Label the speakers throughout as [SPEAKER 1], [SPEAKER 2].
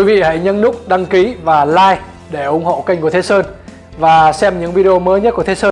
[SPEAKER 1] Quý vị hãy nhấn nút đăng ký và like để ủng hộ kênh của Thế Sơn và xem những video mới nhất của Thế Sơn.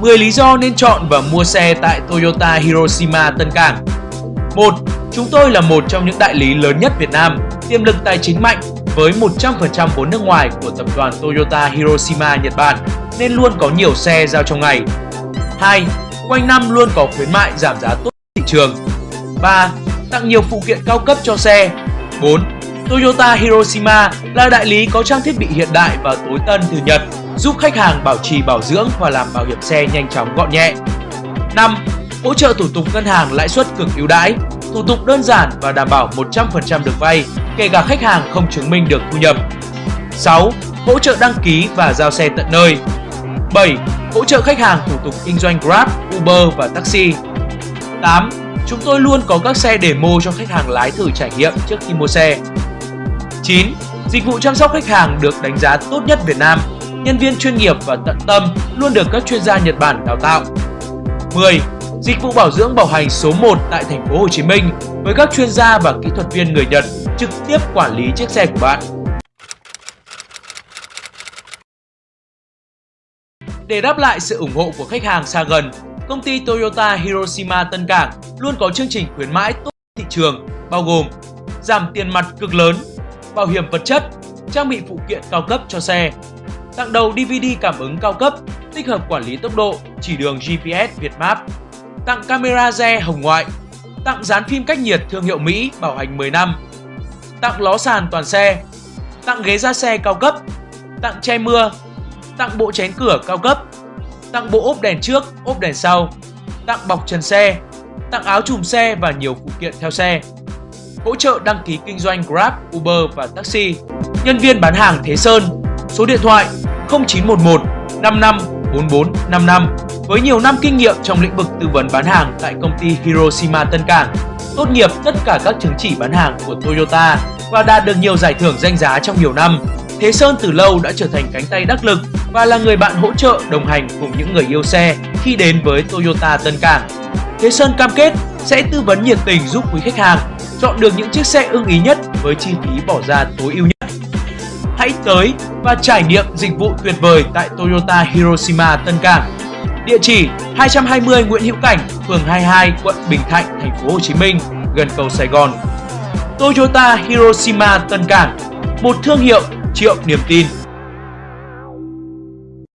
[SPEAKER 2] Mười lý do nên chọn và mua xe tại Toyota Hiroshima Tân Cảng 1. Chúng tôi là một trong những đại lý lớn nhất Việt Nam, tiềm lực tài chính mạnh với 100% vốn nước ngoài của tập đoàn Toyota Hiroshima Nhật Bản nên luôn có nhiều xe giao trong ngày. 2. Quanh năm luôn có khuyến mại giảm giá tốt thị trường. 3. Tặng nhiều phụ kiện cao cấp cho xe. 4. Toyota Hiroshima là đại lý có trang thiết bị hiện đại và tối tân từ Nhật giúp khách hàng bảo trì bảo dưỡng và làm bảo hiểm xe nhanh chóng gọn nhẹ. 5. Hỗ trợ thủ tục ngân hàng lãi suất cực ưu đãi, thủ tục đơn giản và đảm bảo 100% được vay, kể cả khách hàng không chứng minh được thu nhập. 6. Hỗ trợ đăng ký và giao xe tận nơi. 7. Hỗ trợ khách hàng thủ tục kinh doanh Grab, Uber và taxi. 8. Chúng tôi luôn có các xe demo cho khách hàng lái thử trải nghiệm trước khi mua xe. 9. Dịch vụ chăm sóc khách hàng được đánh giá tốt nhất Việt Nam nhân viên chuyên nghiệp và tận tâm luôn được các chuyên gia Nhật Bản đào tạo. 10. dịch vụ bảo dưỡng bảo hành số 1 tại thành phố Hồ Chí Minh với các chuyên gia và kỹ thuật viên người Nhật trực tiếp quản lý chiếc xe của bạn. Để đáp lại sự ủng hộ của khách hàng xa gần, công ty Toyota Hiroshima Tân Cảng luôn có chương trình khuyến mãi tốt thị trường bao gồm giảm tiền mặt cực lớn, bảo hiểm vật chất, trang bị phụ kiện cao cấp cho xe, tặng đầu DVD cảm ứng cao cấp, tích hợp quản lý tốc độ, chỉ đường GPS Việt Map, tặng camera re hồng ngoại, tặng dán phim cách nhiệt thương hiệu Mỹ bảo hành 10 năm, tặng ló sàn toàn xe, tặng ghế ra xe cao cấp, tặng che mưa, tặng bộ chén cửa cao cấp, tặng bộ ốp đèn trước, ốp đèn sau, tặng bọc trần xe, tặng áo chùm xe và nhiều phụ kiện theo xe. Hỗ trợ đăng ký kinh doanh Grab, Uber và taxi. Nhân viên bán hàng Thế Sơn. Số điện thoại 0911 55 4455 với nhiều năm kinh nghiệm trong lĩnh vực tư vấn bán hàng tại công ty Hiroshima Tân Cảng, tốt nghiệp tất cả các chứng chỉ bán hàng của Toyota và đạt được nhiều giải thưởng danh giá trong nhiều năm. Thế Sơn từ lâu đã trở thành cánh tay đắc lực và là người bạn hỗ trợ đồng hành cùng những người yêu xe khi đến với Toyota Tân Cảng. Thế Sơn cam kết sẽ tư vấn nhiệt tình giúp quý khách hàng chọn được những chiếc xe ưng ý nhất với chi phí bỏ ra tối ưu nhất. Hãy tới và trải nghiệm dịch vụ tuyệt vời tại Toyota Hiroshima Tân Cảng. Địa chỉ 220 Nguyễn Hữu Cảnh, phường 22, quận Bình Thạnh, thành phố Hồ Chí Minh, gần cầu Sài Gòn. Toyota Hiroshima Tân Cảng, một thương hiệu triệu niềm tin.